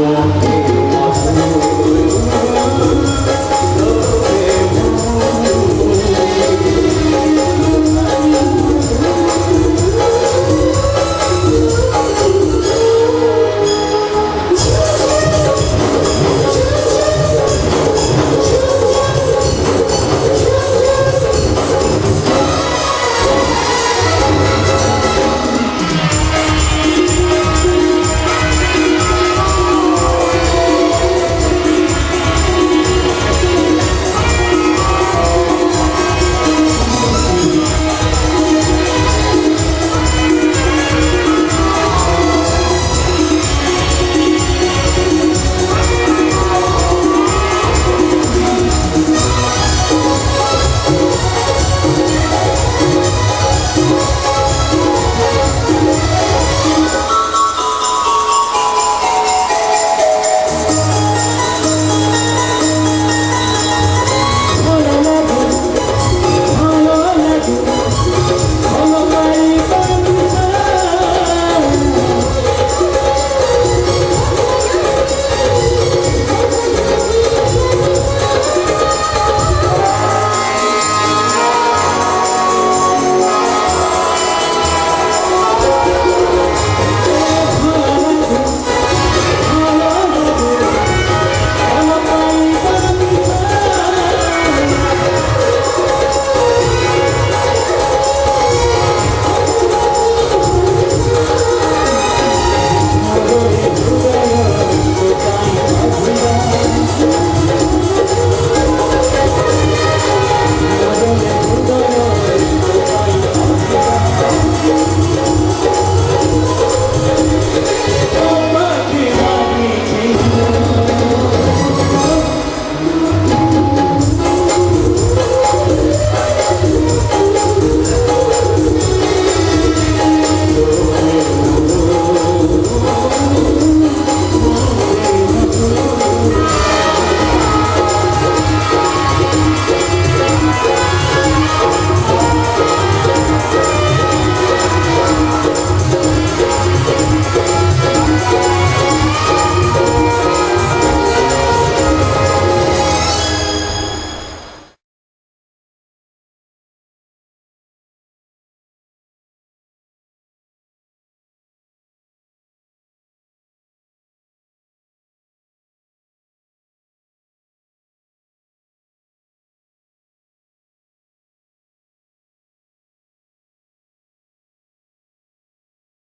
war.